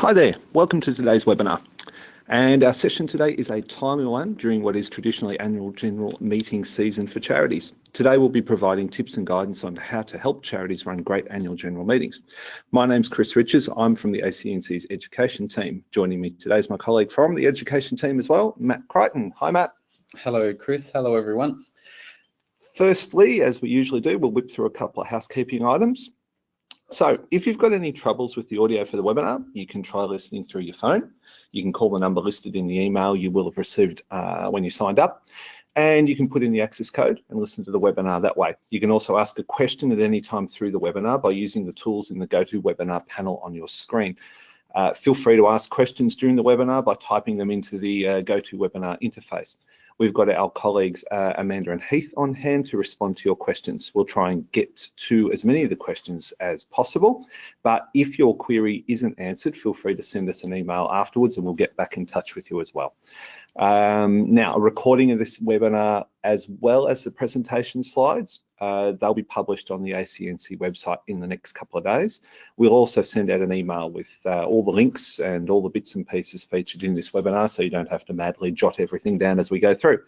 Hi there, welcome to today's webinar. And our session today is a timely one during what is traditionally annual general meeting season for charities. Today we'll be providing tips and guidance on how to help charities run great annual general meetings. My name's Chris Richards, I'm from the ACNC's education team. Joining me today is my colleague from the education team as well, Matt Crichton. Hi Matt. Hello Chris, hello everyone. Firstly, as we usually do, we'll whip through a couple of housekeeping items. So if you've got any troubles with the audio for the webinar, you can try listening through your phone. You can call the number listed in the email you will have received uh, when you signed up. And you can put in the access code and listen to the webinar that way. You can also ask a question at any time through the webinar by using the tools in the GoToWebinar panel on your screen. Uh, feel free to ask questions during the webinar by typing them into the uh, GoToWebinar interface. We've got our colleagues uh, Amanda and Heath on hand to respond to your questions. We'll try and get to as many of the questions as possible, but if your query isn't answered, feel free to send us an email afterwards and we'll get back in touch with you as well. Um, now, a recording of this webinar as well as the presentation slides uh, they'll be published on the ACNC website in the next couple of days. We'll also send out an email with uh, all the links and all the bits and pieces featured in this webinar so you don't have to madly jot everything down as we go through.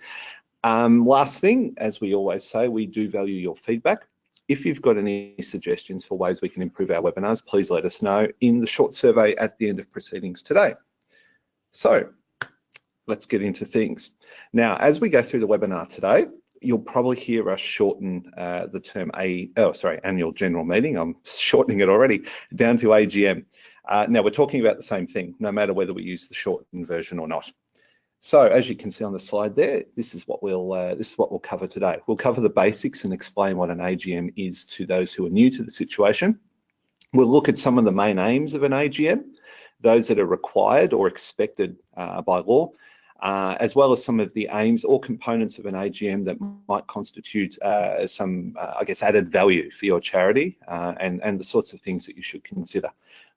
Um, last thing, as we always say, we do value your feedback. If you've got any suggestions for ways we can improve our webinars, please let us know in the short survey at the end of proceedings today. So let's get into things. Now, as we go through the webinar today, you'll probably hear us shorten uh, the term A, oh, sorry, annual general meeting. I'm shortening it already down to AGM. Uh, now we're talking about the same thing, no matter whether we use the shortened version or not. So as you can see on the slide there, this is what we'll uh, this is what we'll cover today. We'll cover the basics and explain what an AGM is to those who are new to the situation. We'll look at some of the main aims of an AGM, those that are required or expected uh, by law, uh, as well as some of the aims or components of an AGM that might constitute uh, some, uh, I guess, added value for your charity uh, and, and the sorts of things that you should consider.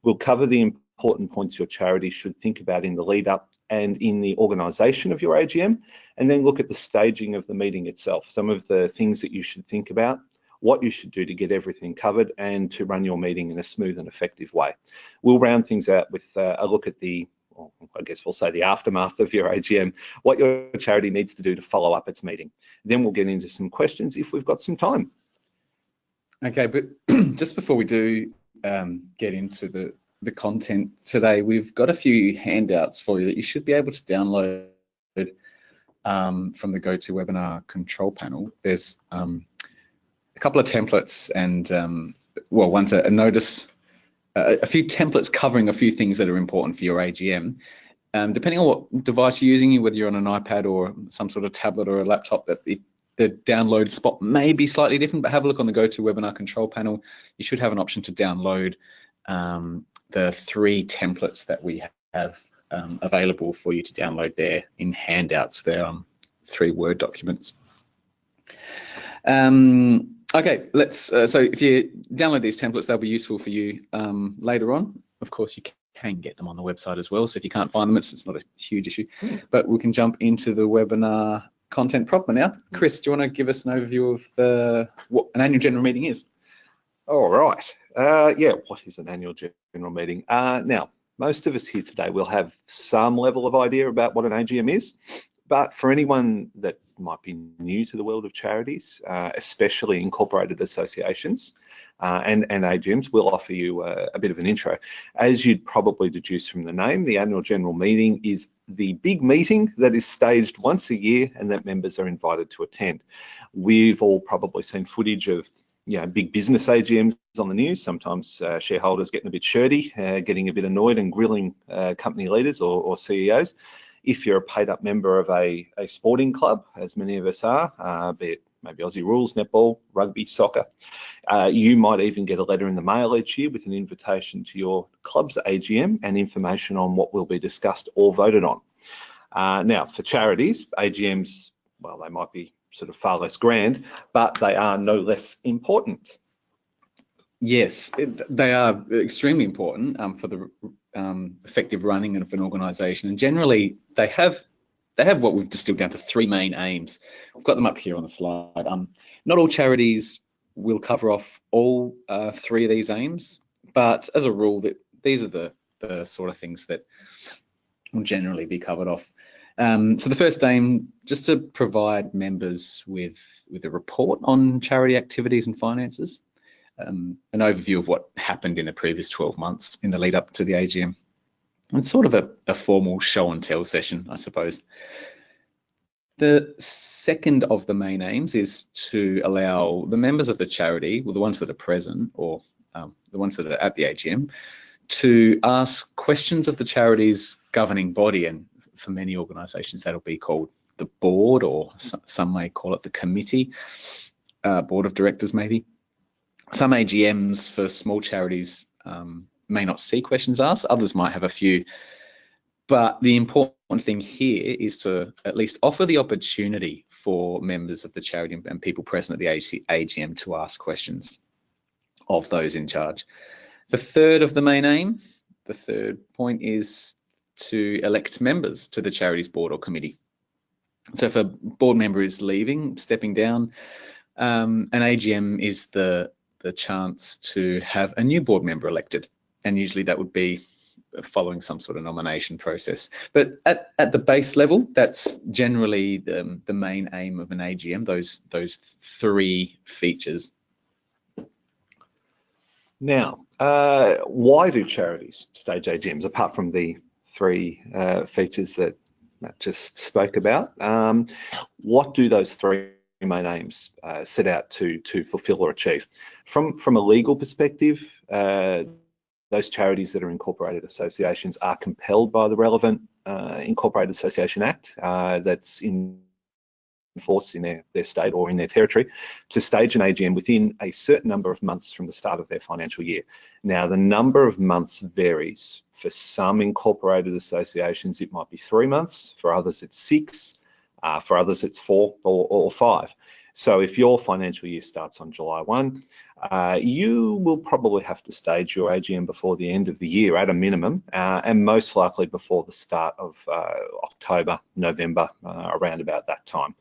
We'll cover the important points your charity should think about in the lead up and in the organisation of your AGM, and then look at the staging of the meeting itself, some of the things that you should think about, what you should do to get everything covered and to run your meeting in a smooth and effective way. We'll round things out with uh, a look at the I guess we'll say the aftermath of your AGM, what your charity needs to do to follow up its meeting. Then we'll get into some questions if we've got some time. Okay, but just before we do um, get into the, the content today, we've got a few handouts for you that you should be able to download um, from the GoToWebinar control panel. There's um, a couple of templates and, um, well, one's a, a notice a, few templates covering a few things that are important for your AGM. Um, depending on what device you're using, whether you're on an iPad or some sort of tablet or a laptop, that the, the download spot may be slightly different, but have a look on the GoToWebinar control panel. You should have an option to download um, the three templates that we have um, available for you to download there in handouts. They're um, three Word documents. Um, Okay, let's. Uh, so if you download these templates, they'll be useful for you um, later on. Of course, you can get them on the website as well. So if you can't find them, it's, it's not a huge issue. Mm. But we can jump into the webinar content proper now. Hmm. Chris, do you want to give us an overview of uh, what an annual general meeting is? All right. Uh, yeah, what is an annual general meeting? Uh, now, most of us here today will have some level of idea about what an AGM is. But for anyone that might be new to the world of charities, uh, especially incorporated associations uh, and, and AGMs, we'll offer you a, a, bit of an intro. As you'd probably deduce from the name, the annual general meeting is the big meeting that is staged once a year and that members are invited to attend. We've all probably seen footage of you know, big business AGMs on the news, sometimes uh, shareholders getting a bit shirty, uh, getting a bit annoyed and grilling uh, company leaders or, or CEOs. If you're a paid up member of a, a sporting club, as many of us are, uh, be it maybe Aussie rules, netball, rugby, soccer, uh, you might even get a letter in the mail each year with an invitation to your club's AGM and information on what will be discussed or voted on. Uh, now, for charities, AGMs, well, they might be sort of far less grand, but they are no less important. Yes, they are extremely important um, for the um, effective running of an organisation. And generally, they have they have what we've distilled down to three main aims. We've got them up here on the slide. Um, not all charities will cover off all uh, three of these aims, but as a rule, that these are the the sort of things that will generally be covered off. Um, so the first aim, just to provide members with, with a report on charity activities and finances, um, an overview of what happened in the previous 12 months in the lead up to the AGM. It's sort of a, a formal show and tell session, I suppose. The second of the main aims is to allow the members of the charity, well, the ones that are present or um, the ones that are at the AGM, to ask questions of the charity's governing body. And for many organisations, that'll be called the board, or some may call it the committee, uh, board of directors, maybe. Some AGMs for small charities um, may not see questions asked, others might have a few. But the important thing here is to at least offer the opportunity for members of the charity and people present at the AGM to ask questions of those in charge. The third of the main aim, the third point is to elect members to the charities board or committee. So if a board member is leaving, stepping down, um, an AGM is the, the chance to have a new board member elected. And usually that would be following some sort of nomination process. But at, at the base level, that's generally the, the main aim of an AGM, those, those three features. Now, uh, why do charities stage AGMs, apart from the three uh, features that Matt just spoke about? Um, what do those three main aims uh, set out to, to fulfill or achieve? From, from a legal perspective, uh, those charities that are incorporated associations are compelled by the relevant uh, Incorporated Association Act uh, that's in force in their, their state or in their territory to stage an AGM within a certain number of months from the start of their financial year. Now, the number of months varies. For some incorporated associations, it might be three months. For others, it's six. Uh, for others, it's four or, or five. So if your financial year starts on July 1, uh, you will probably have to stage your AGM before the end of the year at a minimum, uh, and most likely before the start of uh, October, November, uh, around about that time.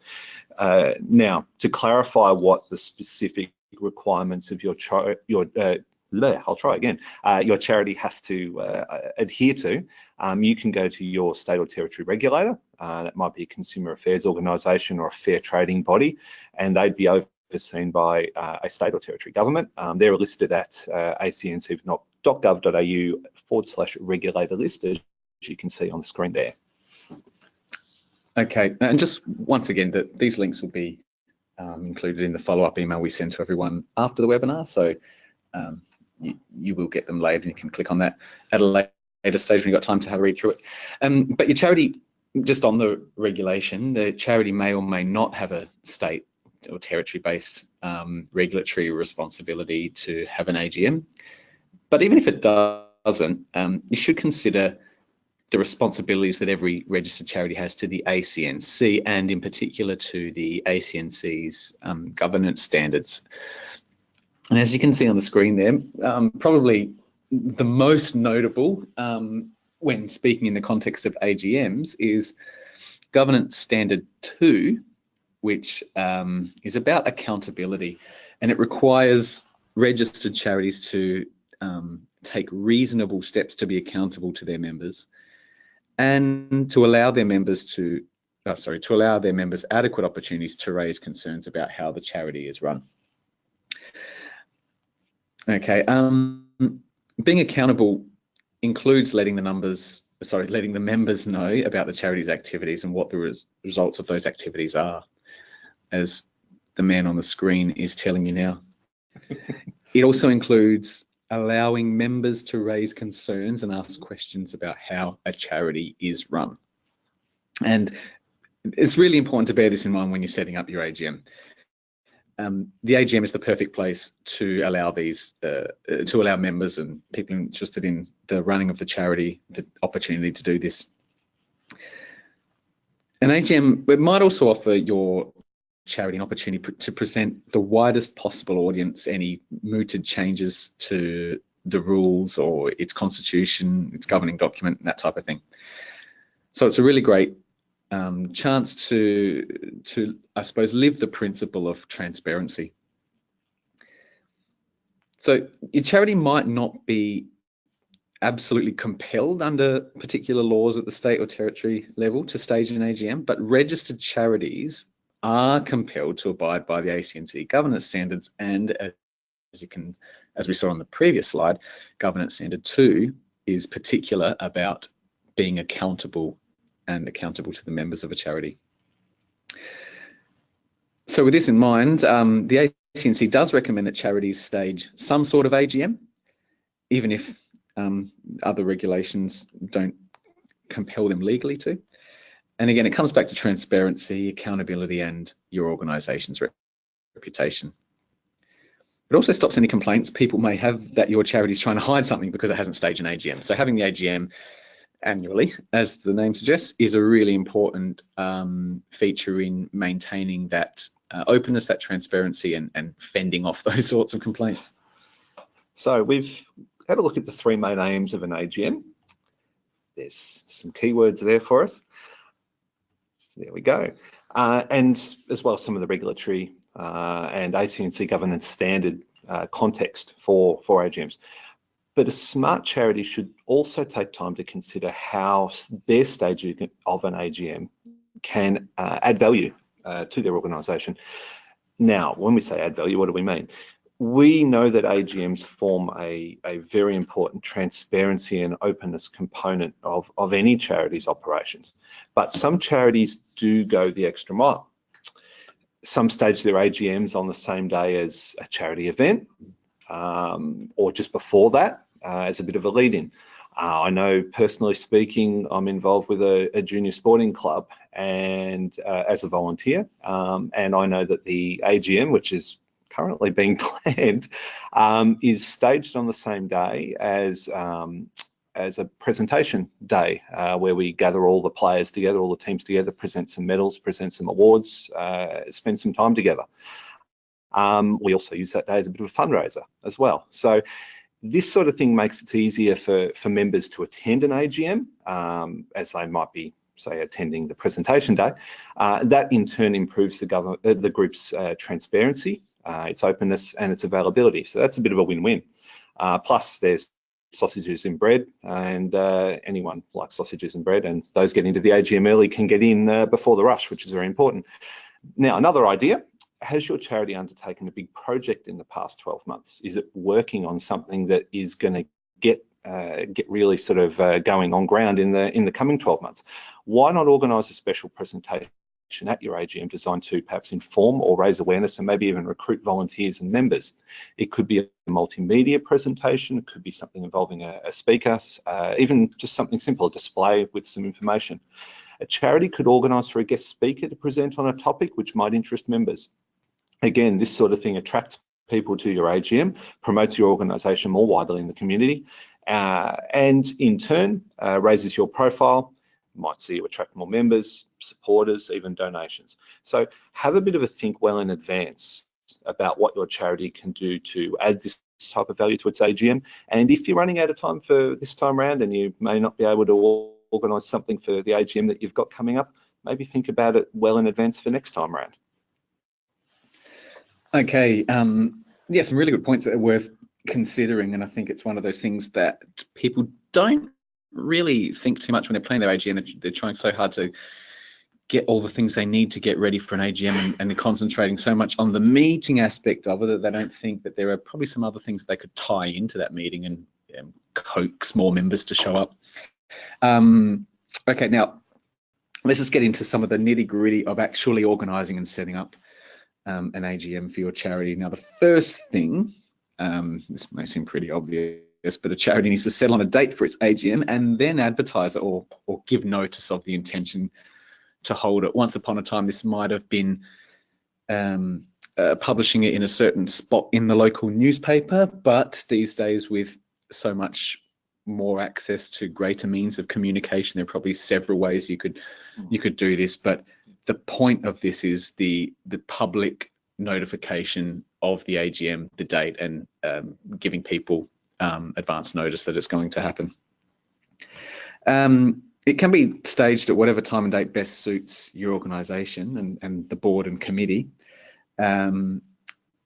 Uh, now, to clarify what the specific requirements of your, your uh, I'll try again, uh, your charity has to uh, adhere to, um, you can go to your state or territory regulator. Uh, that might be a consumer affairs organisation or a fair trading body, and they'd be overseen by uh, a state or territory government. Um, they're listed at uh, acnc.gov.au forward slash regulator list, as you can see on the screen there. Okay, and just once again, that these links will be um, included in the follow-up email we send to everyone after the webinar. So um, you, you will get them later and you can click on that at a later stage when you've got time to have a read through it. Um, but your charity, just on the regulation, the charity may or may not have a state or territory-based um, regulatory responsibility to have an AGM. But even if it doesn't, um, you should consider the responsibilities that every registered charity has to the ACNC and in particular to the ACNC's um, governance standards. And as you can see on the screen there, um, probably the most notable um, when speaking in the context of AGMs is Governance Standard 2, which um, is about accountability. And it requires registered charities to um, take reasonable steps to be accountable to their members and to allow their members to, oh, sorry, to allow their members adequate opportunities to raise concerns about how the charity is run. Okay, um, being accountable includes letting the numbers, sorry, letting the members know about the charity's activities and what the res results of those activities are, as the man on the screen is telling you now. it also includes allowing members to raise concerns and ask questions about how a charity is run. And it's really important to bear this in mind when you're setting up your AGM um, the AGM is the perfect place to allow these, uh, uh, to allow members and people interested in the running of the charity the opportunity to do this. An AGM it might also offer your charity an opportunity to present the widest possible audience any mooted changes to the rules or its constitution, its governing document, that type of thing. So it's a really great um, chance to, to, I suppose, live the principle of transparency. So your charity might not be absolutely compelled under particular laws at the state or territory level to stage an AGM, but registered charities are compelled to abide by the ACNC governance standards and as you can, as we saw on the previous slide, governance standard two is particular about being accountable and accountable to the members of a charity. So with this in mind, um, the ACNC does recommend that charities stage some sort of AGM, even if um, other regulations don't compel them legally to. And again, it comes back to transparency, accountability, and your organisation's reputation. It also stops any complaints people may have that your charity is trying to hide something because it hasn't staged an AGM. So having the AGM annually, as the name suggests, is a really important um, feature in maintaining that uh, openness, that transparency, and, and fending off those sorts of complaints. So we've had a look at the three main aims of an AGM. There's some keywords there for us. There we go. Uh, and as well as some of the regulatory uh, and ACNC governance standard uh, context for, for AGMs. But a smart charity should also take time to consider how their stage of an AGM can uh, add value uh, to their organisation. Now, when we say add value, what do we mean? we know that AGMs form a, a very important transparency and openness component of, of any charity's operations. But some charities do go the extra mile. Some stage their AGMs on the same day as a charity event um, or just before that uh, as a bit of a lead-in. Uh, I know personally speaking, I'm involved with a, a junior sporting club and uh, as a volunteer. Um, and I know that the AGM, which is currently being planned um, is staged on the same day as um, as a presentation day uh, where we gather all the players together, all the teams together, present some medals, present some awards, uh, spend some time together. Um, we also use that day as a bit of a fundraiser as well. So this sort of thing makes it easier for, for members to attend an AGM um, as they might be say attending the presentation day. Uh, that in turn improves the, government, uh, the group's uh, transparency uh, its openness and its availability. So that's a bit of a win-win. Uh, plus there's sausages and bread and uh, anyone likes sausages and bread and those getting to the AGM early can get in before the rush, which is very important. Now, another idea, has your charity undertaken a big project in the past 12 months? Is it working on something that is going to get uh, get really sort of uh, going on ground in the in the coming 12 months? Why not organise a special presentation at your AGM designed to perhaps inform or raise awareness and maybe even recruit volunteers and members. It could be a multimedia presentation, it could be something involving a, a speaker, uh, even just something simple, a display with some information. A charity could organise for a guest speaker to present on a topic which might interest members. Again, this sort of thing attracts people to your AGM, promotes your organisation more widely in the community, uh, and in turn uh, raises your profile might see you attract more members, supporters, even donations. So have a bit of a think well in advance about what your charity can do to add this type of value to its AGM. And if you're running out of time for this time around and you may not be able to organise something for the AGM that you've got coming up, maybe think about it well in advance for next time around. Okay, um, yeah, some really good points that are worth considering. And I think it's one of those things that people don't really think too much when they're playing their AGM. They're, they're trying so hard to get all the things they need to get ready for an AGM and, and concentrating so much on the meeting aspect of it that they don't think that there are probably some other things they could tie into that meeting and um, coax more members to show up. Um, okay, now let's just get into some of the nitty gritty of actually organising and setting up um, an AGM for your charity. Now, the first thing, um, this may seem pretty obvious, but a charity needs to settle on a date for its AGM and then advertise it or, or give notice of the intention to hold it. Once upon a time, this might have been um, uh, publishing it in a certain spot in the local newspaper, but these days with so much more access to greater means of communication, there are probably several ways you could you could do this. But the point of this is the the public notification of the AGM, the date, and um, giving people um, advance notice that it's going to happen. Um, it can be staged at whatever time and date best suits your organisation and, and the board and committee. Um,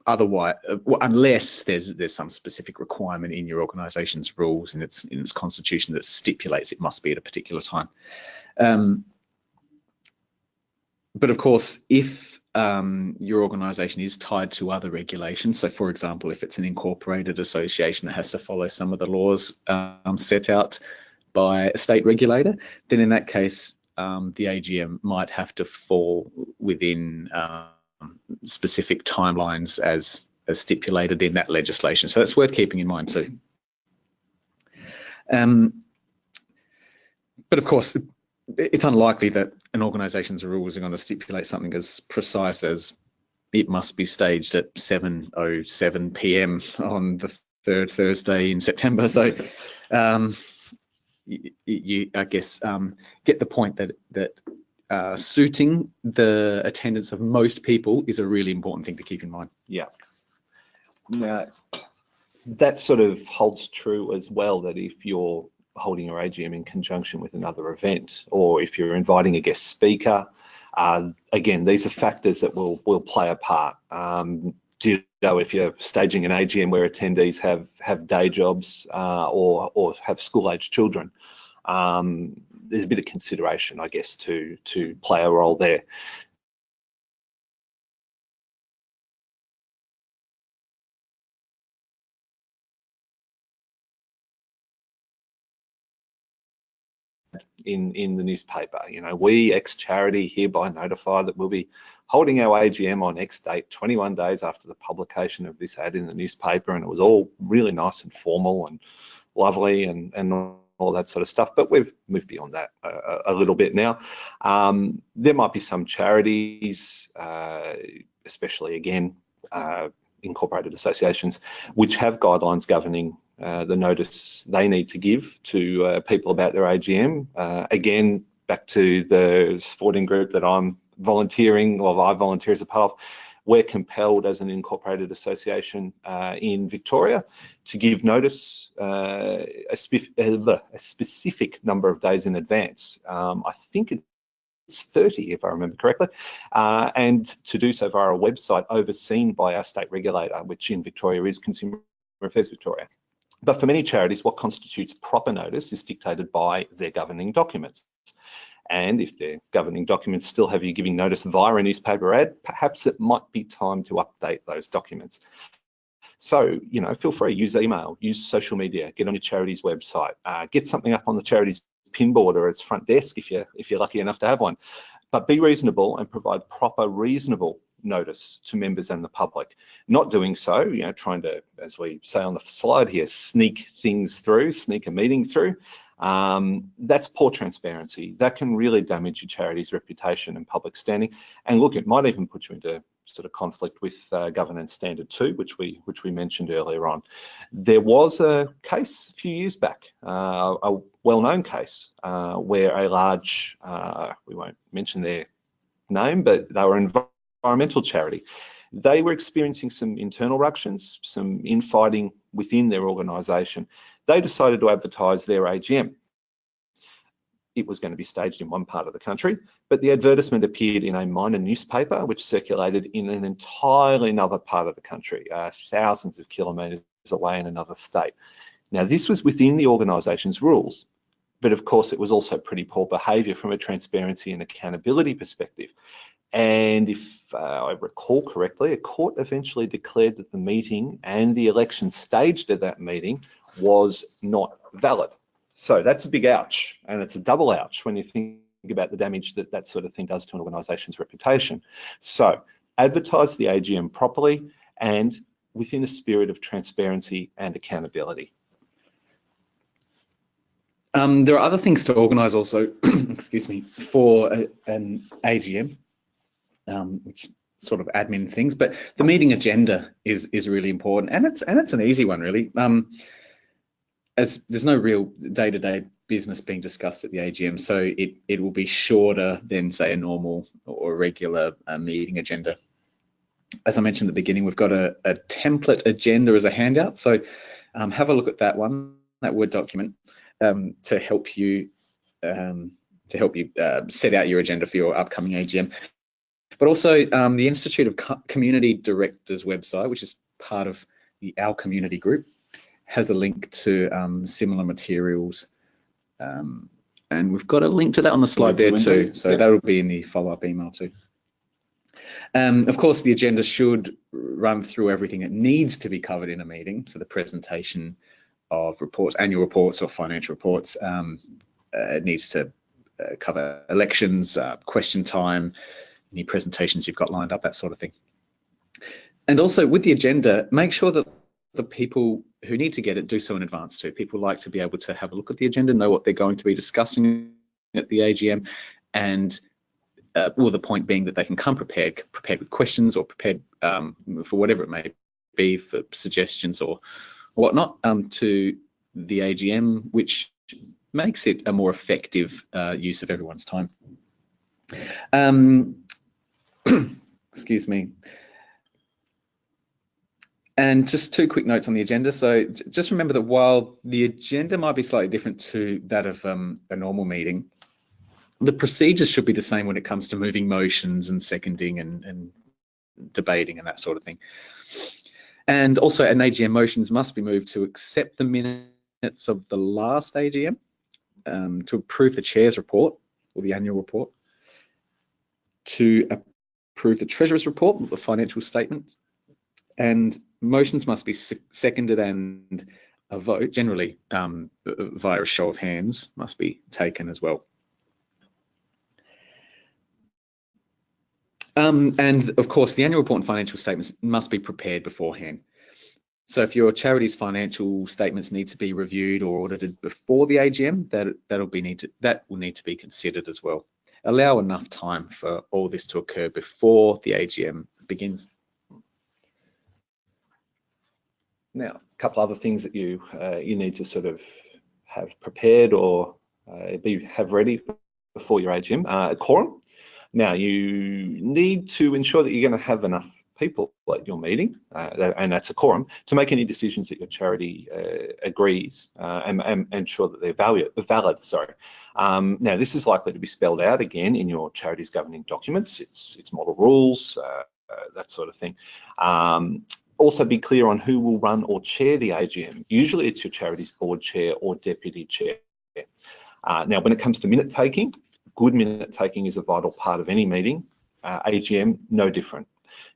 otherwise, uh, unless there's there's some specific requirement in your organisation's rules and its in its constitution that stipulates it must be at a particular time. But of course, if um, your organisation is tied to other regulations, so for example, if it's an incorporated association that has to follow some of the laws um, set out by a state regulator, then in that case, um, the AGM might have to fall within um, specific timelines as, as stipulated in that legislation. So that's worth keeping in mind too. Um, but of course, it's unlikely that an organisation's rules are going to stipulate something as precise as it must be staged at 7.07 p.m. on the third Thursday in September. So um, you, you, I guess, um, get the point that that uh, suiting the attendance of most people is a really important thing to keep in mind. Yeah. Now, that sort of holds true as well, that if you're holding your AGM in conjunction with another event, or if you're inviting a guest speaker, uh, again, these are factors that will, will play a part. Um, if you're staging an AGM where attendees have have day jobs uh, or or have school age children, um, there's a bit of consideration, I guess, to to play a role there. In in the newspaper. You know, we ex charity hereby notify that we'll be holding our AGM on X date, 21 days after the publication of this ad in the newspaper, and it was all really nice and formal and lovely and and all that sort of stuff. But we've moved beyond that a, a little bit now. Um, there might be some charities, uh, especially again. Uh, incorporated associations which have guidelines governing uh, the notice they need to give to uh, people about their AGM. Uh, again, back to the sporting group that I'm volunteering, or I volunteer as a part of, we're compelled as an incorporated association uh, in Victoria to give notice uh, a, a, specific number of days in advance. Um, I think it's 30 if I remember correctly, and to do so via a website overseen by our state regulator, which in Victoria is Consumer Affairs Victoria. But for many charities, what constitutes proper notice is dictated by their governing documents. And if their governing documents still have you giving notice via a newspaper ad, perhaps it might be time to update those documents. So, you know, feel free, use email, use social media, get on your charity's website, uh, get something up on the charity's pin board or its front desk if you're, if you're lucky enough to have one. But be reasonable and provide proper, reasonable notice to members and the public. Not doing so, you know, trying to, as we say on the slide here, sneak things through, sneak a meeting through, um, that's poor transparency. That can really damage your charity's reputation and public standing. And look, it might even put you into sort of conflict with uh, governance standard two, which we which we mentioned earlier on. There was a case a few years back, uh, a well-known case uh, where a large, uh, we won't mention their name, but they were involved environmental charity. They were experiencing some internal ructions, some infighting within their organisation. They decided to advertise their AGM. It was going to be staged in one part of the country, but the advertisement appeared in a minor newspaper which circulated in an entirely another part of the country, uh, thousands of kilometres away in another state. Now, this was within the organisation's rules, but of course it was also pretty poor behaviour from a transparency and accountability perspective. And if uh, I recall correctly, a court eventually declared that the meeting and the election staged at that meeting was not valid. So that's a big ouch, and it's a double ouch when you think about the damage that that sort of thing does to an organisation's reputation. So advertise the AGM properly and within a spirit of transparency and accountability. Um, there are other things to organise also, excuse me, for a, an AGM um, which sort of admin things. But the meeting agenda is is really important, and it's and it's an easy one really. Um, as there's no real day-to-day business being discussed at the AGM, so it it will be shorter than say a normal or regular uh, meeting agenda. As I mentioned at the beginning, we've got a, a template agenda as a handout, so um, have a look at that one, that Word document, um, to help you um, to help you uh, set out your agenda for your upcoming AGM. But also um, the Institute of Co Community Directors website, which is part of the Our Community group, has a link to um, similar materials. Um, and we've got a link to that on the slide there too. So yeah. that'll be in the follow-up email too. Um, of course, the agenda should run through everything that needs to be covered in a meeting. So the presentation of reports, annual reports or financial reports, um, uh, needs to uh, cover elections, uh, question time, any presentations you've got lined up, that sort of thing. And also with the agenda, make sure that the people who need to get it do so in advance too. People like to be able to have a look at the agenda, know what they're going to be discussing at the AGM, and uh, well, the point being that they can come prepared, prepared with questions or prepared um, for whatever it may be, for suggestions or whatnot um, to the AGM, which makes it a more effective uh, use of everyone's time. Um, excuse me. And just two quick notes on the agenda. So just remember that while the agenda might be slightly different to that of um, a normal meeting, the procedures should be the same when it comes to moving motions and seconding and, and debating and that sort of thing. And also an AGM motions must be moved to accept the minutes of the last AGM, um, to approve the chair's report or the annual report, to approve the treasurer's report, the financial statements, and motions must be seconded and a vote, generally um, via a show of hands, must be taken as well. Um, and of course, the annual report and financial statements must be prepared beforehand. So if your charity's financial statements need to be reviewed or audited before the AGM, that that'll be need to, that will need to be considered as well. Allow enough time for all this to occur before the AGM begins. Now, a couple other things that you uh, you need to sort of have prepared or uh, be have ready before your AGM. Uh, quorum. Now, you need to ensure that you're going to have enough people at your meeting, uh, and that's a quorum, to make any decisions that your charity uh, agrees uh, and, and, ensure that they're valid. valid sorry. Um, now, this is likely to be spelled out again in your charity's governing documents, its, its model rules, uh, uh, that sort of thing. Um, also be clear on who will run or chair the AGM. Usually it's your charity's board chair or deputy chair. Uh, now, when it comes to minute taking, good minute taking is a vital part of any meeting. Uh, AGM, no different.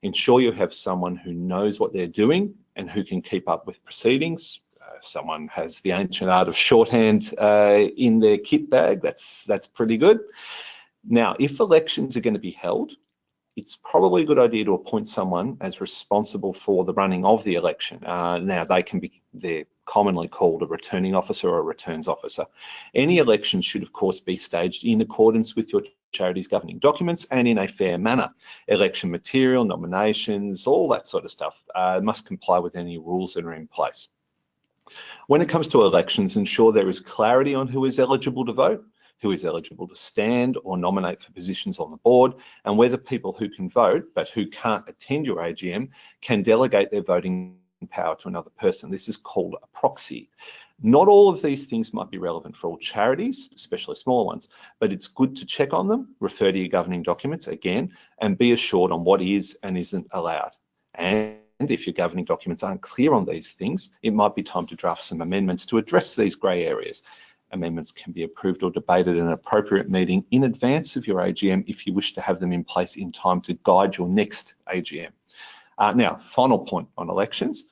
Ensure you have someone who knows what they're doing and who can keep up with proceedings. Uh, someone has the ancient art of shorthand uh, in their kit bag, that's, that's pretty good. Now, if elections are going to be held, it's probably a good idea to appoint someone as responsible for the running of the election. Uh, now, they can be, they're commonly called a returning officer or a returns officer. Any election should, of course, be staged in accordance with your charity's governing documents and in a fair manner. Election material, nominations, all that sort of stuff uh, must comply with any rules that are in place. When it comes to elections, ensure there is clarity on who is eligible to vote who is eligible to stand or nominate for positions on the board, and whether people who can vote but who can't attend your AGM can delegate their voting power to another person. This is called a proxy. Not all of these things might be relevant for all charities, especially smaller ones, but it's good to check on them, refer to your governing documents again, and be assured on what is and isn't allowed. And if your governing documents aren't clear on these things, it might be time to draft some amendments to address these grey areas amendments can be approved or debated in an appropriate meeting in advance of your AGM if you wish to have them in place in time to guide your next AGM. Uh, now, final point on elections.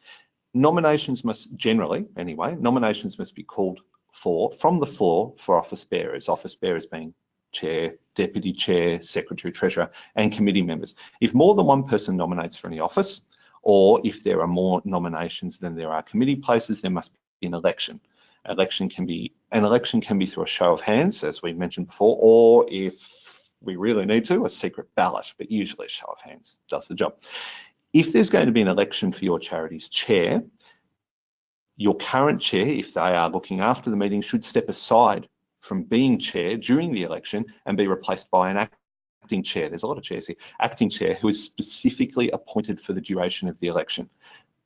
Nominations must generally, anyway, nominations must be called for from the floor for office bearers, office bearers being chair, deputy chair, secretary, treasurer, and committee members. If more than one person nominates for any office, or if there are more nominations than there are committee places, there must be an election election can be an election can be through a show of hands, as we mentioned before, or if we really need to, a secret ballot, but usually a show of hands does the job. If there's going to be an election for your charity's chair, your current chair, if they are looking after the meeting, should step aside from being chair during the election and be replaced by an acting chair. There's a lot of chairs here. Acting chair who is specifically appointed for the duration of the election.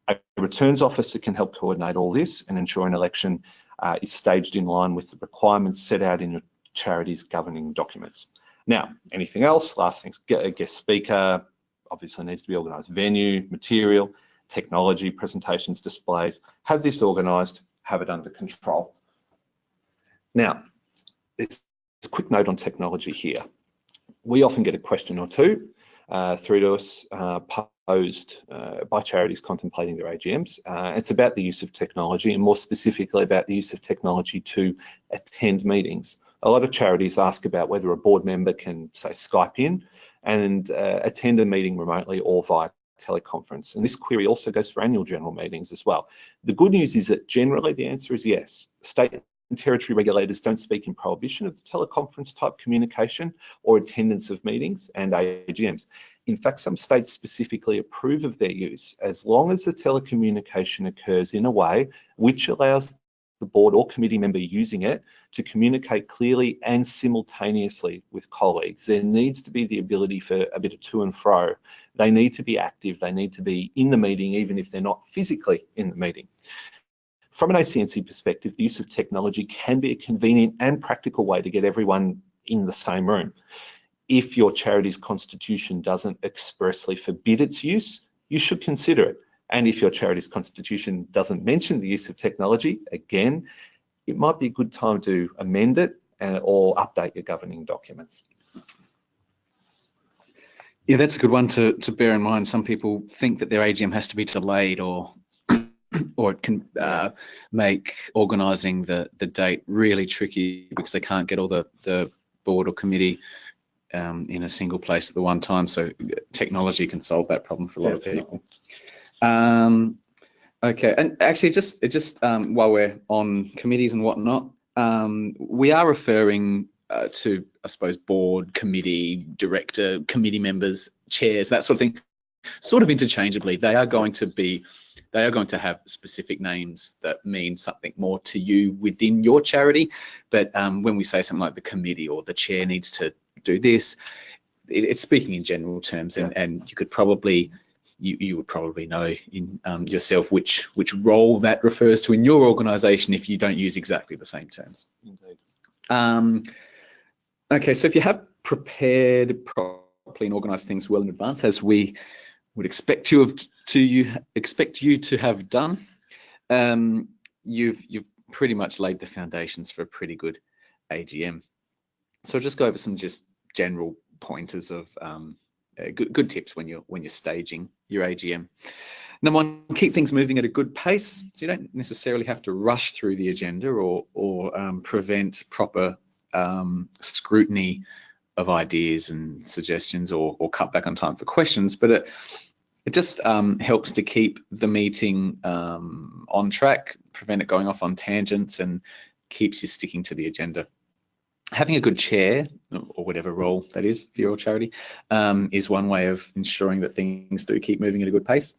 A returns officer can help coordinate all this and ensure an election uh, is staged in line with the requirements set out in your charity's governing documents. Now, anything else? Last thing's guest speaker, obviously needs to be organised. Venue, material, technology, presentations, displays. Have this organised, have it under control. Now, it's a quick note on technology here. We often get a question or two uh, through to us uh, posed uh, by charities contemplating their AGMs. Uh, it's about the use of technology and more specifically about the use of technology to attend meetings. A lot of charities ask about whether a board member can say Skype in and uh, attend a meeting remotely or via teleconference. And this query also goes for annual general meetings as well. The good news is that generally the answer is yes. State and territory regulators don't speak in prohibition of the teleconference type communication or attendance of meetings and AGMs. In fact, some states specifically approve of their use as long as the telecommunication occurs in a way which allows the board or committee member using it to communicate clearly and simultaneously with colleagues. There needs to be the ability for a bit of to and fro. They need to be active. They need to be in the meeting, even if they're not physically in the meeting. From an ACNC perspective, the use of technology can be a convenient and practical way to get everyone in the same room. If your charity's constitution doesn't expressly forbid its use, you should consider it. And if your charity's constitution doesn't mention the use of technology, again, it might be a good time to amend it and, or update your governing documents. Yeah, that's a good one to, to bear in mind. Some people think that their AGM has to be delayed or or it can uh, make organising the, the date really tricky because they can't get all the, the board or committee um, in a single place at the one time. So technology can solve that problem for a lot Definitely. of people. Um, okay, and actually, just just um, while we're on committees and whatnot, um, we are referring uh, to, I suppose, board, committee, director, committee members, chairs, that sort of thing, sort of interchangeably. They are going to be, they are going to have specific names that mean something more to you within your charity. But um, when we say something like the committee or the chair needs to do this, it, it's speaking in general terms, and, and you could probably you, you would probably know in um, yourself which which role that refers to in your organization if you don't use exactly the same terms. Indeed. Um, okay, so if you have prepared properly and organized things well in advance, as we would expect you have to you expect you to have done, um, you've you've pretty much laid the foundations for a pretty good AGM. So I'll just go over some just general pointers of um, uh, good, good tips when you're when you're staging your AGM. Number one, keep things moving at a good pace. So you don't necessarily have to rush through the agenda or or um, prevent proper um, scrutiny of ideas and suggestions or, or cut back on time for questions, but it, it just um, helps to keep the meeting um, on track, prevent it going off on tangents and keeps you sticking to the agenda having a good chair or whatever role that is for your charity um, is one way of ensuring that things do keep moving at a good pace.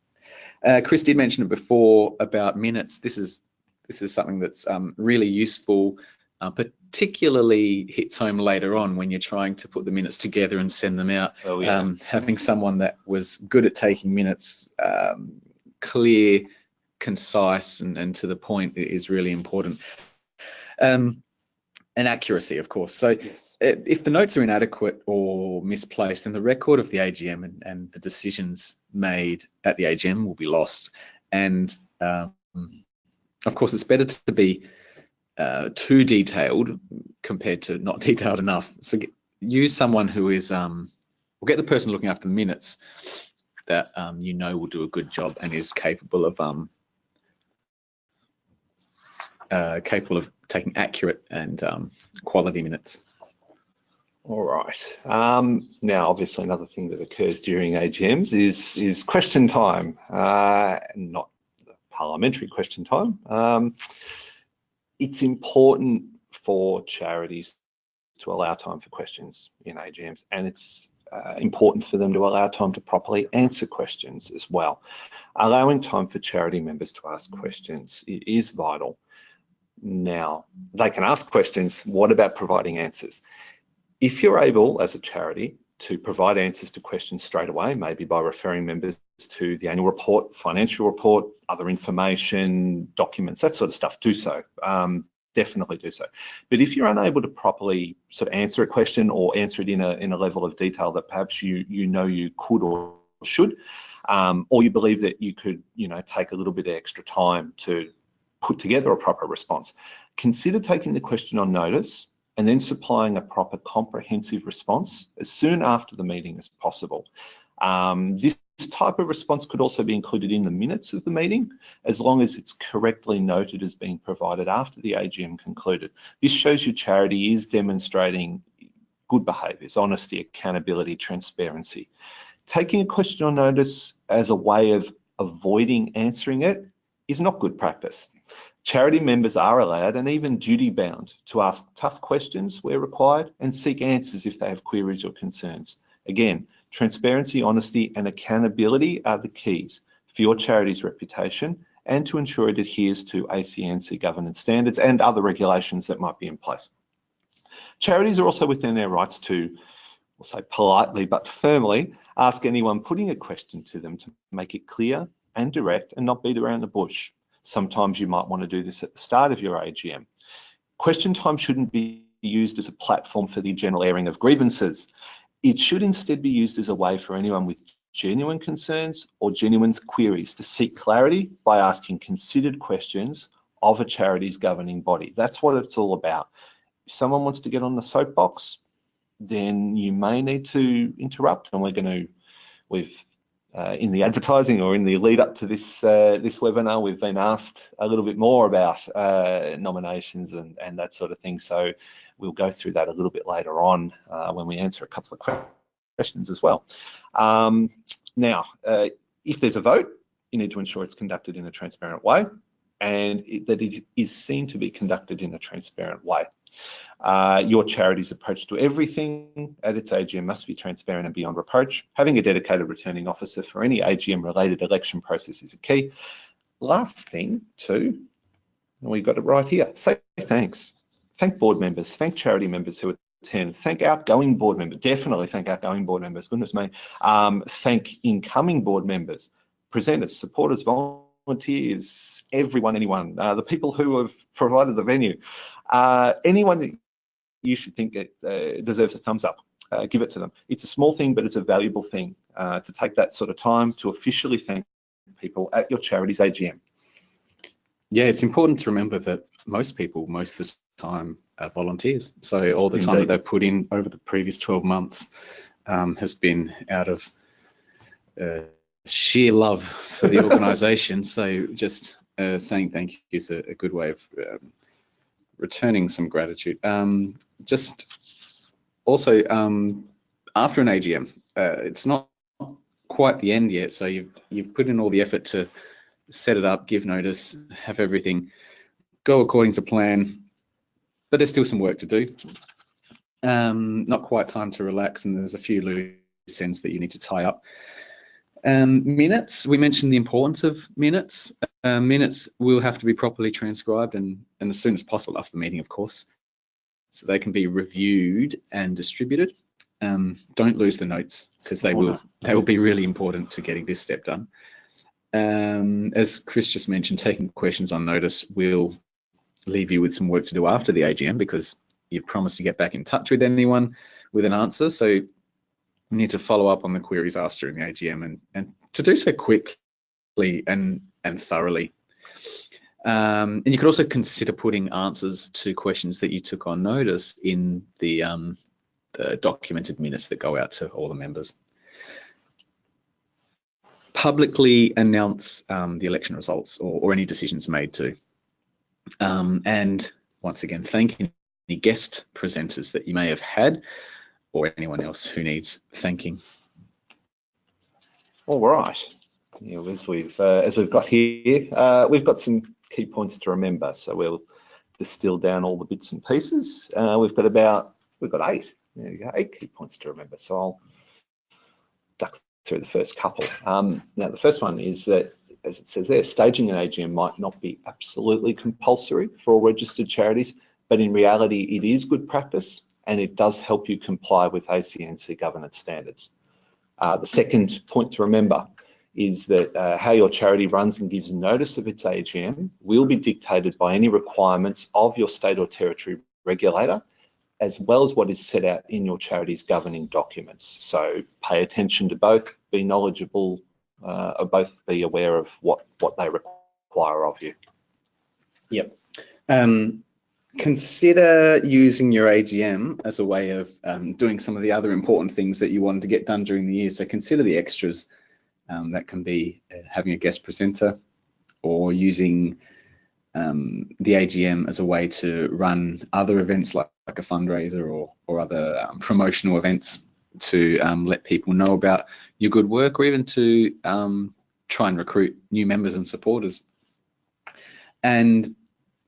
Uh, Chris did mention it before about minutes. This is this is something that's um, really useful, uh, particularly hits home later on when you're trying to put the minutes together and send them out. Oh, yeah. um, having someone that was good at taking minutes, um, clear, concise, and, and to the point is really important. Um, and accuracy, of course. So yes. if the notes are inadequate or misplaced, then the record of the AGM and, and the decisions made at the AGM will be lost. And um, of course, it's better to be uh, too detailed compared to not detailed enough. So get, use someone who is, um, or get the person looking after the minutes that um, you know will do a good job and is capable of um, uh, capable of taking accurate and um, quality minutes. All right. Um, now, obviously, another thing that occurs during AGMs is is question time, uh, not parliamentary question time. Um, it's important for charities to allow time for questions in AGMs, and it's uh, important for them to allow time to properly answer questions as well. Allowing time for charity members to ask questions is vital now. They can ask questions. What about providing answers? If you're able, as a charity, to provide answers to questions straight away, maybe by referring members to the annual report, financial report, other information, documents, that sort of stuff, do so. Um, definitely do so. But if you're unable to properly sort of answer a question or answer it in a, in a level of detail that perhaps you, you know you could or should, um, or you believe that you could, you know, take a little bit of extra time to put together a proper response, consider taking the question on notice and then supplying a proper comprehensive response as soon after the meeting as possible. Um, this type of response could also be included in the minutes of the meeting, as long as it's correctly noted as being provided after the AGM concluded. This shows your charity is demonstrating good behaviours, honesty, accountability, transparency. Taking a question on notice as a way of avoiding answering it is not good practice. Charity members are allowed and even duty bound to ask tough questions where required and seek answers if they have queries or concerns. Again, transparency, honesty and accountability are the keys for your charity's reputation and to ensure it adheres to ACNC governance standards and other regulations that might be in place. Charities are also within their rights to, we'll say politely but firmly, ask anyone putting a question to them to make it clear and direct and not beat around the bush. Sometimes you might want to do this at the start of your AGM. Question time shouldn't be used as a platform for the general airing of grievances. It should instead be used as a way for anyone with genuine concerns or genuine queries to seek clarity by asking considered questions of a charity's governing body. That's what it's all about. If someone wants to get on the soapbox, then you may need to interrupt and we're going to, we've uh, in the advertising or in the lead up to this uh, this webinar, we've been asked a little bit more about uh, nominations and, and that sort of thing. So we'll go through that a little bit later on uh, when we answer a couple of questions as well. Um, now, uh, if there's a vote, you need to ensure it's conducted in a transparent way and it, that it is seen to be conducted in a transparent way. Uh, your charity's approach to everything at its AGM must be transparent and beyond reproach. Having a dedicated returning officer for any AGM related election process is a key. Last thing too, and we've got it right here, say thanks. Thank board members, thank charity members who attend, thank outgoing board members, definitely thank outgoing board members, goodness me. Um, thank incoming board members, presenters, supporters, volunteers, everyone, anyone, uh, the people who have provided the venue. Uh, anyone that you should think it uh, deserves a thumbs up. Uh, give it to them. It's a small thing, but it's a valuable thing uh, to take that sort of time to officially thank people at your charity's AGM. Yeah, it's important to remember that most people, most of the time, are volunteers. So all the Indeed. time that they've put in over the previous 12 months um, has been out of uh, sheer love for the organisation. so just uh, saying thank you is a, a good way of um, returning some gratitude. Um, just also um, after an AGM, uh, it's not quite the end yet. So you've you've put in all the effort to set it up, give notice, have everything go according to plan, but there's still some work to do. Um, not quite time to relax, and there's a few loose ends that you need to tie up. Um, minutes, we mentioned the importance of minutes. Uh, minutes will have to be properly transcribed and, and as soon as possible after the meeting, of course, so they can be reviewed and distributed. Um, don't lose the notes because they will they will be really important to getting this step done. Um, as Chris just mentioned, taking questions on notice will leave you with some work to do after the AGM because you've promised to get back in touch with anyone with an answer. So we need to follow up on the queries asked during the AGM and, and to do so quickly and, and thoroughly. Um, and you could also consider putting answers to questions that you took on notice in the, um, the documented minutes that go out to all the members. Publicly announce um, the election results or, or, any decisions made to. Um, and once again, thank any guest presenters that you may have had or anyone else who needs thanking. All right. Yeah, as we've uh, as we've got here, uh, we've got some key points to remember. So we'll distill down all the bits and pieces. Uh, we've got about we've got eight. There you go, eight key points to remember. So I'll duck through the first couple. Um, now the first one is that, as it says there, staging an AGM might not be absolutely compulsory for all registered charities, but in reality, it is good practice and it does help you comply with ACNC governance standards. Uh, the second point to remember is that uh, how your charity runs and gives notice of its AGM will be dictated by any requirements of your state or territory regulator, as well as what is set out in your charity's governing documents. So pay attention to both, be knowledgeable, uh, or both be aware of what, what they require of you. Yep. Um, consider using your AGM as a way of um, doing some of the other important things that you wanted to get done during the year. So consider the extras. Um, that can be uh, having a guest presenter or using um, the AGM as a way to run other events like, like a fundraiser or, or other um, promotional events to um, let people know about your good work or even to um, try and recruit new members and supporters. And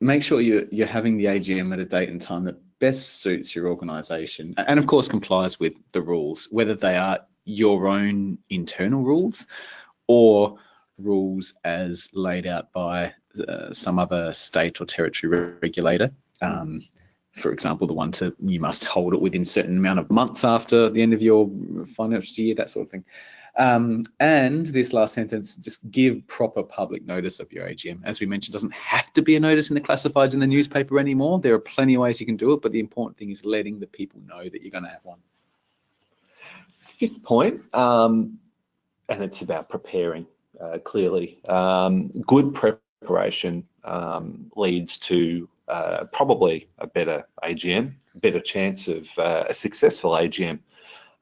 make sure you're, you're having the AGM at a date and time that best suits your organisation and of course complies with the rules, whether they are your own internal rules or rules as laid out by uh, some other state or territory regulator. Um, for example, the one to you must hold it within certain amount of months after the end of your financial year, that sort of thing. Um, and this last sentence, just give proper public notice of your AGM. As we mentioned, doesn't have to be a notice in the classifieds in the newspaper anymore. There are plenty of ways you can do it, but the important thing is letting the people know that you're going to have one. Fifth point, um, and it's about preparing uh, clearly. Um, good preparation um, leads to uh, probably a better AGM, better chance of uh, a successful AGM.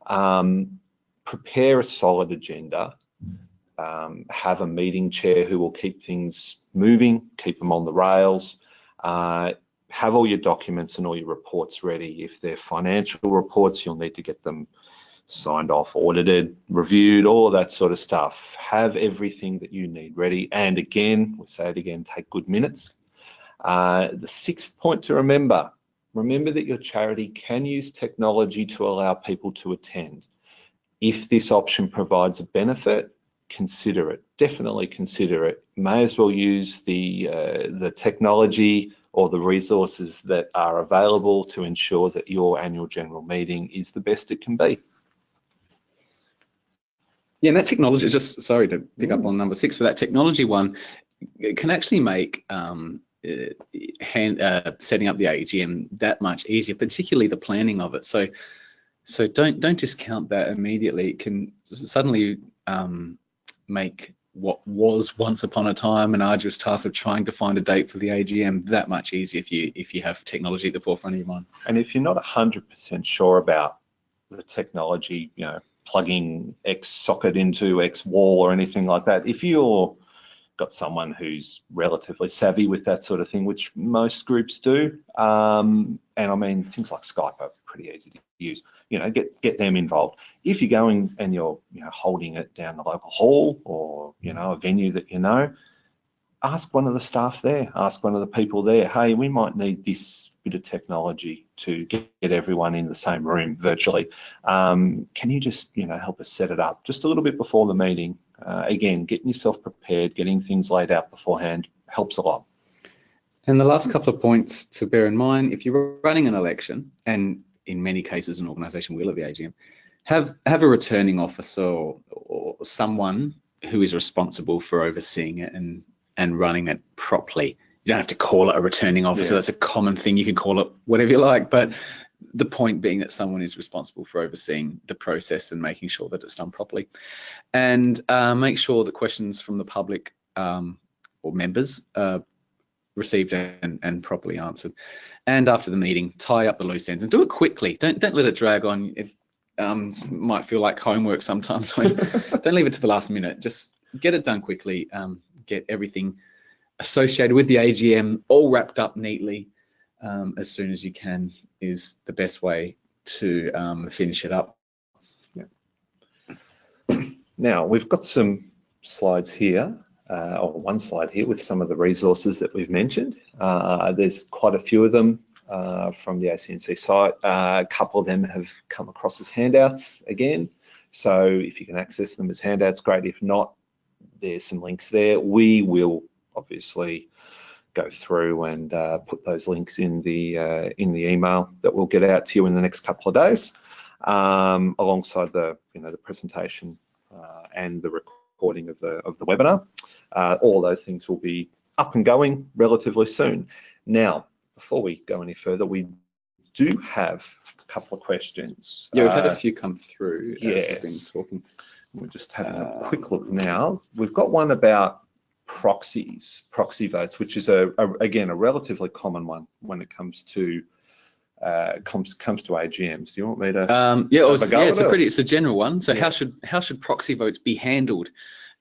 Um, prepare a solid agenda, um, have a meeting chair who will keep things moving, keep them on the rails, uh, have all your documents and all your reports ready. If they're financial reports, you'll need to get them signed off, audited, reviewed, all that sort of stuff. Have everything that you need ready. And again, we say it again, take good minutes. Uh, the sixth point to remember, remember that your charity can use technology to allow people to attend. If this option provides a benefit, consider it. Definitely consider it. May as well use the, uh, the technology or the resources that are available to ensure that your annual general meeting is the best it can be. Yeah, and that technology, just sorry to pick mm. up on number six, but that technology one it can actually make um, uh, hand, uh, setting up the AGM that much easier, particularly the planning of it. So, so don't don't discount that immediately. It can suddenly um, make what was once upon a time an arduous task of trying to find a date for the AGM that much easier if you if you have technology at the forefront of your mind. And if you're not hundred percent sure about the technology, you know, plugging X socket into X wall or anything like that. If you're got someone who's relatively savvy with that sort of thing, which most groups do, um, and I mean things like Skype are pretty easy to use. You know, get get them involved. If you're going and you're you know holding it down the local hall or you know a venue that you know, ask one of the staff there, ask one of the people there, hey, we might need this bit of technology to get, get everyone in the same room virtually. Um, can you just, you know, help us set it up just a little bit before the meeting? Uh, again, getting yourself prepared, getting things laid out beforehand helps a lot. And the last couple of points to bear in mind, if you're running an election, and in many cases an organisation will at the AGM, have have a returning officer or, or someone who is responsible for overseeing it and and running it properly. You don't have to call it a returning officer. Yeah. That's a common thing. You can call it whatever you like. But the point being that someone is responsible for overseeing the process and making sure that it's done properly. And uh, make sure that questions from the public um, or members are received and, and properly answered. And after the meeting, tie up the loose ends and do it quickly. Don't don't let it drag on. It um, might feel like homework sometimes. don't leave it to the last minute. Just get it done quickly. Um, get everything associated with the AGM all wrapped up neatly um, as soon as you can is the best way to um, finish it up. Yeah. Now we've got some slides here, uh, or one slide here with some of the resources that we've mentioned. Uh, there's quite a few of them uh, from the ACNC site. Uh, a couple of them have come across as handouts again. So if you can access them as handouts, great. If not, there's some links there. We will obviously go through and uh, put those links in the uh, in the email that we'll get out to you in the next couple of days, um, alongside the you know the presentation uh, and the recording of the of the webinar. Uh, all those things will be up and going relatively soon. Now, before we go any further, we do have a couple of questions. Yeah, we've had Uh, a few come through as yeah. we've been talking. We're just having a Uh, quick look now. We've got one about proxies, proxy votes, which is a, a again a relatively common one when it comes to uh, comes comes to AGMs. Do you want me to? Um, yeah, well, Have a it's, go yeah, it's a pretty, it's a general one. So Yeah. how should how should proxy votes be handled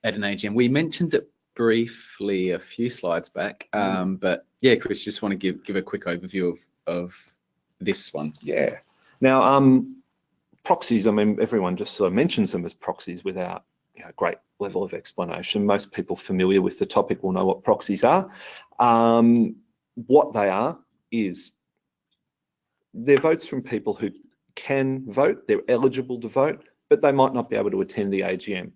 at an AGM? We mentioned it briefly a few slides back, Mm. um, but yeah, Chris, just want to give give a quick overview of of this one. Yeah. Now, um, proxies. I mean, everyone just sort of mentions them as proxies without you know, great level of explanation. Most people familiar with the topic will know what proxies are. Um, what they are is they're votes from people who can vote, they're eligible to vote, but they might not be able to attend the AGM.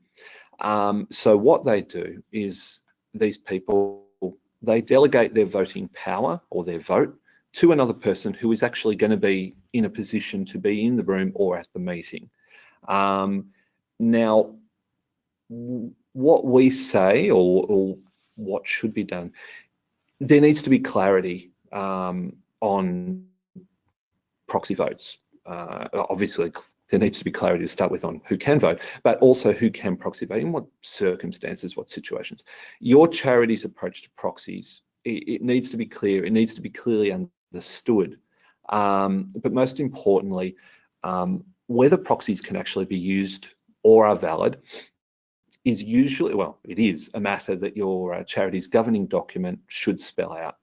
Um, so what they do is these people, they delegate their voting power or their vote to another person who is actually going to be in a position to be in the room or at the meeting. Um, now, what we say or, or what should be done, there needs to be clarity um, on proxy votes. Uh, obviously, there needs to be clarity to start with on who can vote, but also who can proxy vote, in what circumstances, what situations. Your charity's approach to proxies, it, it needs to be clear, it needs to be clearly understood. Um, but most importantly, um, whether proxies can actually be used or are valid is usually, well, it is a matter that your uh, charity's governing document should spell out.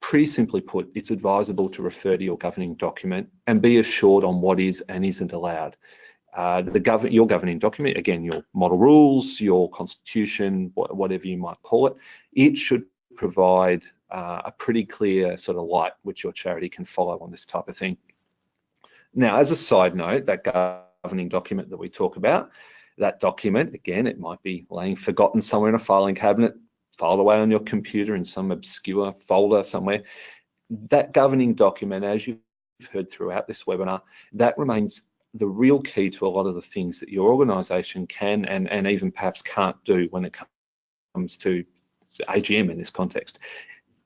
Pretty simply put, it's advisable to refer to your governing document and be assured on what is and isn't allowed. Uh, the gov your governing document, again, your model rules, your constitution, wh whatever you might call it, it should provide uh, a pretty clear sort of light which your charity can follow on this type of thing. Now, as a side note, that governing document that we talk about, that document, again, it might be laying forgotten somewhere in a filing cabinet, filed away on your computer in some obscure folder somewhere. That governing document, as you've heard throughout this webinar, that remains the real key to a lot of the things that your organisation can and, and even perhaps can't do when it comes to AGM in this context.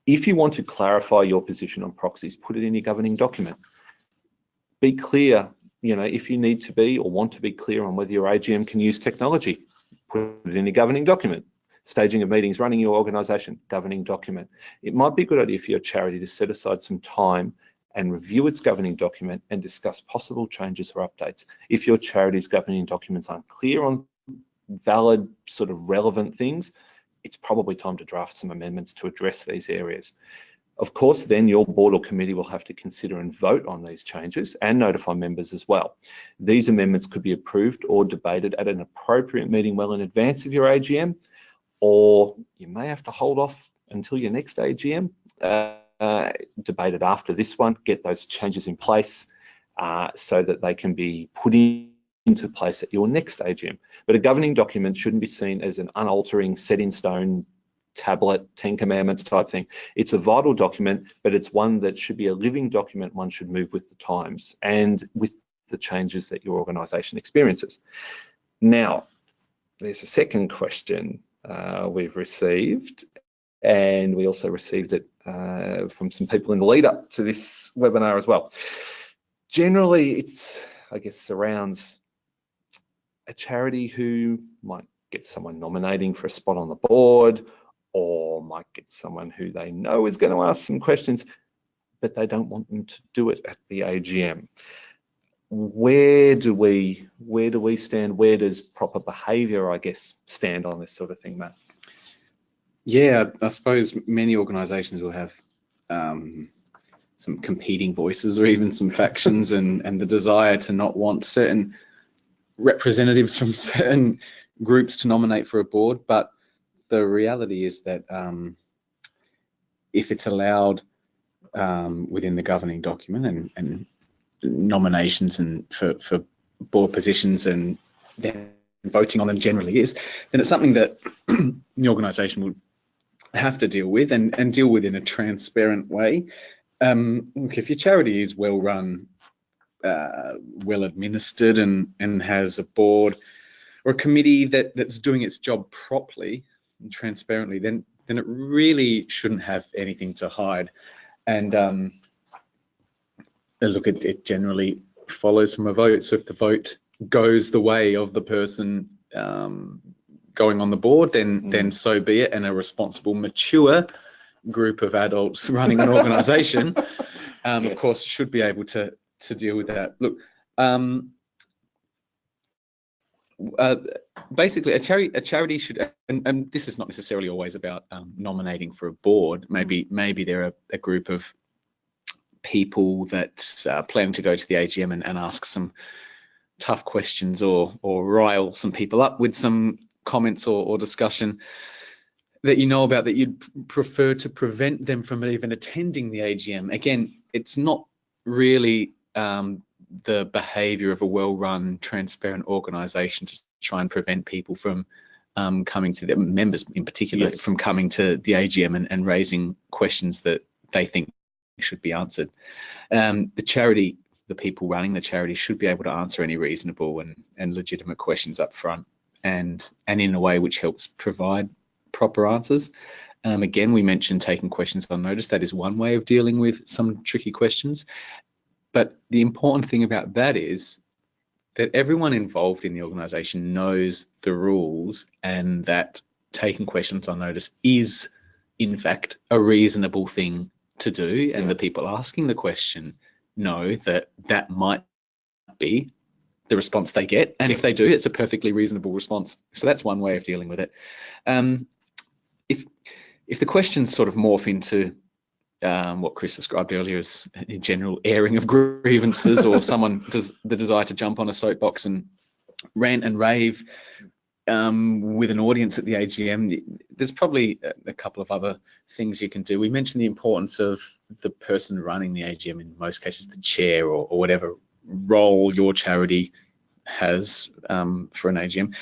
If you want to clarify your position on proxies, put it in your governing document. Be clear, you know, if you need to be or want to be clear on whether your AGM can use technology, put it in your governing document. Staging of meetings, running your organisation, governing document. It might be a good idea for your charity to set aside some time and review its governing document and discuss possible changes or updates. If your charity's governing documents aren't clear on valid, sort of relevant things, it's probably time to draft some amendments to address these areas. Of course, then your board or committee will have to consider and vote on these changes and notify members as well. These amendments could be approved or debated at an appropriate meeting well in advance of your AGM, or you may have to hold off until your next AGM, uh, uh, debate it after this one, get those changes in place uh, so that they can be put in into place at your next AGM. But a governing document shouldn't be seen as an unaltering, set in stone tablet, 10 commandments type thing. It's a vital document, but it's one that should be a living document. One should move with the times and with the changes that your organisation experiences. Now, there's a second question uh, we've received, and we also received it uh, from some people in the lead up to this webinar as well. Generally, it's, I guess, surrounds a charity who might get someone nominating for a spot on the board or might get someone who they know is going to ask some questions, but they don't want them to do it at the AGM. Where do we where do we stand? Where does proper behaviour, I guess, stand on this sort of thing, Matt? Yeah, I suppose many organisations will have um, some competing voices or even some factions and, and the desire to not want certain representatives from certain groups to nominate for a board. But the reality is that um, if it's allowed um, within the governing document and, and nominations and for, for board positions and then voting on them generally is, then it's something that the organisation would have to deal with and, and deal with in a transparent way. Um, look, if your charity is well run, uh, well administered, and and has a board or a committee that that's doing its job properly transparently, then then it really shouldn't have anything to hide. And um, look, it, it generally follows from a vote. So if the vote goes the way of the person um, going on the board, then mm. then so be it. And a responsible, mature group of adults running an organisation, um, yes. of course, should be able to to deal with that. Look, um, uh, basically, a charity a charity should, and, and, this is not necessarily always about um, nominating for a board. Maybe maybe they're a, a group of people that uh, plan to go to the AGM and, and ask some tough questions or or rile some people up with some comments or, or discussion that you know about that you'd prefer to prevent them from even attending the AGM. Again, it's not really um, the behavior of a well-run, transparent organization to try and prevent people from um, coming to the members in particular yes. from coming to the AGM and, and, raising questions that they think should be answered. Um, the charity, the people running the charity should be able to answer any reasonable and, and legitimate questions up front and, and in a way which helps provide proper answers. Um, again, we mentioned taking questions on notice. That is one way of dealing with some tricky questions. But the important thing about that is that everyone involved in the organization knows the rules and that taking questions on notice is, in fact, a reasonable thing to do. And yeah. the people asking the question know that that might be the response they get. And if they do, it's a perfectly reasonable response. So that's one way of dealing with it. Um, if if the questions sort of morph into um, what Chris described earlier as in general airing of grievances, or someone does the desire to jump on a soapbox and rant and rave um, with an audience at the AGM, there's probably a, a, couple of other things you can do. We mentioned the importance of the person running the AGM, in most cases the chair or, or whatever role your charity has um, for an AGM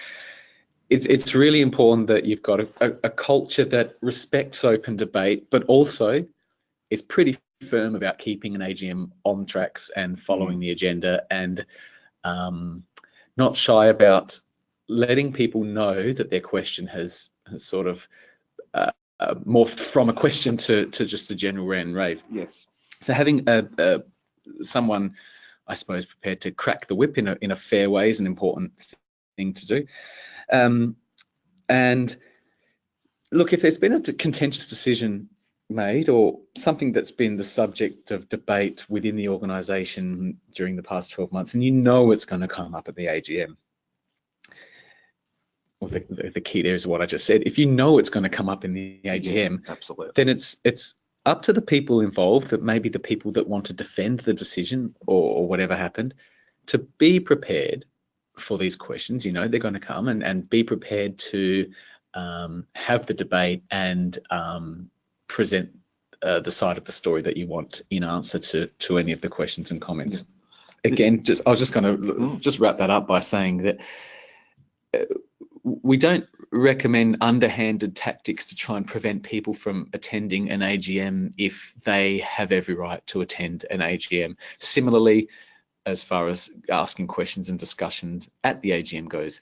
it's it's really important that you've got a, a, a, culture that respects open debate, but also is pretty firm about keeping an AGM on tracks and following mm. the agenda and um, not shy about letting people know that their question has, has sort of uh, uh, morphed from a question to, to just a general rant and rave. Yes. So having a, a, someone, I suppose, prepared to crack the whip in a, in a fair way is an important thing to do. Um, and look, if there's been a contentious decision made or something that's been the subject of debate within the organisation during the past 12 months, and you know it's going to come up at the AGM, well, the, the, key there is what I just said. If you know it's going to come up in the AGM, yeah, absolutely, then it's it's up to the people involved, that maybe the people that want to defend the decision or, or whatever happened, to be prepared for these questions. You know, they're going to come and, and be prepared to um, have the debate and um, present uh, the side of the story that you want in answer to, to any of the questions and comments. Yeah. Again, just I was just going to mm. just wrap that up by saying that uh, we don't recommend underhanded tactics to try and prevent people from attending an AGM if they have every right to attend an AGM. Similarly, as far as asking questions and discussions at the AGM goes.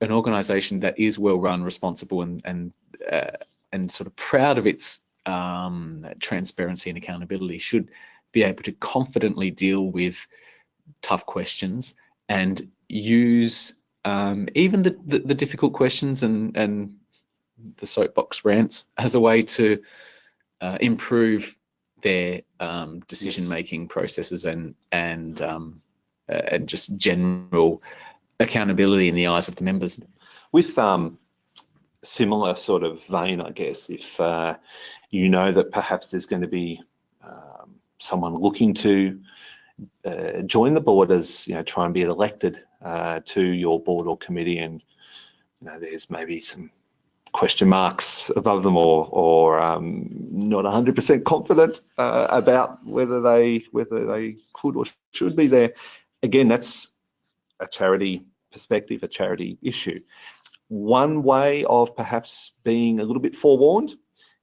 An organisation that is well run, responsible, and and uh, and sort of proud of its um, transparency and accountability should be able to confidently deal with tough questions and use um, even the, the, the difficult questions and and the soapbox rants as a way to uh, improve their um, decision making yes. processes and and um, uh, and just general accountability in the eyes of the members. With um, similar sort of vein, I guess, if uh, you know that perhaps there's going to be um, someone looking to uh, join the board as you know try and be elected uh, to your board or committee, and you know there's maybe some question marks above them or or um, not 100% confident uh, about whether they whether they could or should be there. Again, that's a charity perspective, a charity issue. One way of perhaps being a little bit forewarned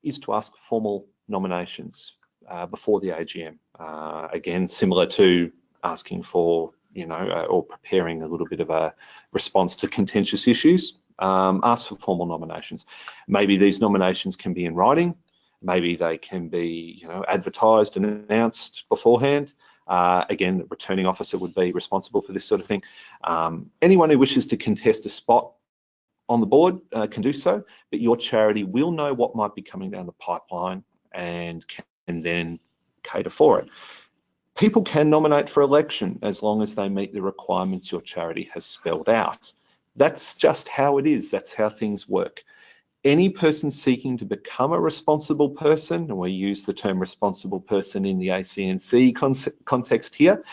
is to ask formal nominations uh, before the AGM. Uh, again, similar to asking for you know, uh, or preparing a little bit of a response to contentious issues, um, ask for formal nominations. Maybe these nominations can be in writing. Maybe they can be, you know, advertised and announced beforehand. Uh, again, the returning officer would be responsible for this sort of thing. Um, anyone who wishes to contest a spot on the board uh, can do so, but your charity will know what might be coming down the pipeline and can then cater for it. People can nominate for election as long as they meet the requirements your charity has spelled out. That's just how it is. That's how things work. Any person seeking to become a responsible person, and we use the term responsible person in the ACNC context here,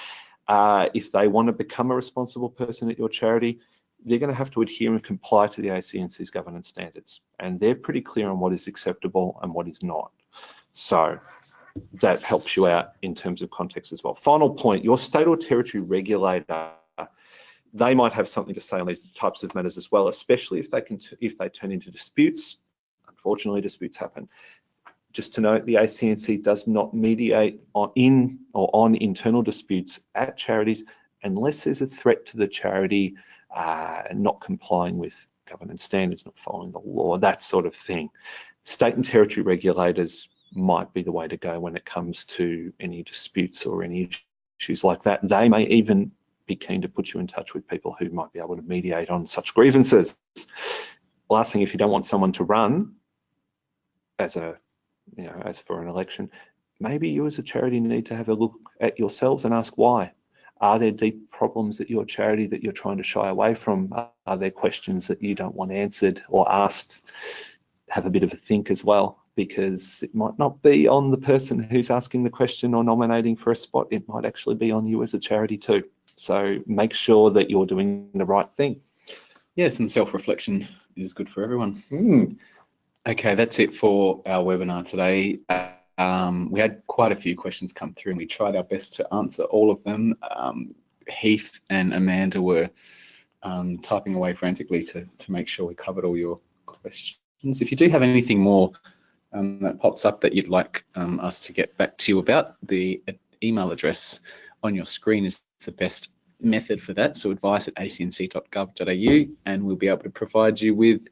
uh, if they want to become a responsible person at your charity, they're going to have to adhere and comply to the ACNC's governance standards. And they're pretty clear on what is acceptable and what is not. So that helps you out in terms of context as well. Final point, your state or territory regulator, they might have something to say on these types of matters as well, especially if they can, if they turn into disputes. Unfortunately, disputes happen. Just to note, the ACNC does not mediate on in or on internal disputes at charities unless there's a threat to the charity uh, not complying with governance standards, not following the law, that sort of thing. State and territory regulators might be the way to go when it comes to any disputes or any issues like that. They may even be keen to put you in touch with people who might be able to mediate on such grievances. Last thing, if you don't want someone to run as a, you know, as for an election, maybe you as a charity need to have a look at yourselves and ask why. Are there deep problems at your charity that you're trying to shy away from? Are there questions that you don't want answered or asked? Have a bit of a think as well, because it might not be on the person who's asking the question or nominating for a spot. It might actually be on you as a charity too. So make sure that you're doing the right thing. Yeah, some self-reflection is good for everyone. Mm. Okay, that's it for our webinar today. Um, we had quite a few questions come through and we tried our best to answer all of them. Um, Heath and Amanda were um, typing away frantically to, to make sure we covered all your questions. If you do have anything more um, that pops up that you'd like um, us to get back to you about, the email address on your screen is the best method for that. So advice at acnc.gov.au and we'll be able to provide you with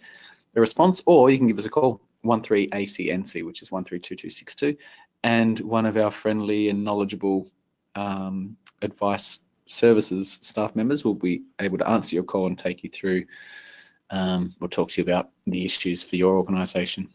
a response or you can give us a call 13ACNC, which is 132262, and one of our friendly and knowledgeable um, advice services staff members will be able to answer your call and take you through um, or talk to you about the issues for your organisation.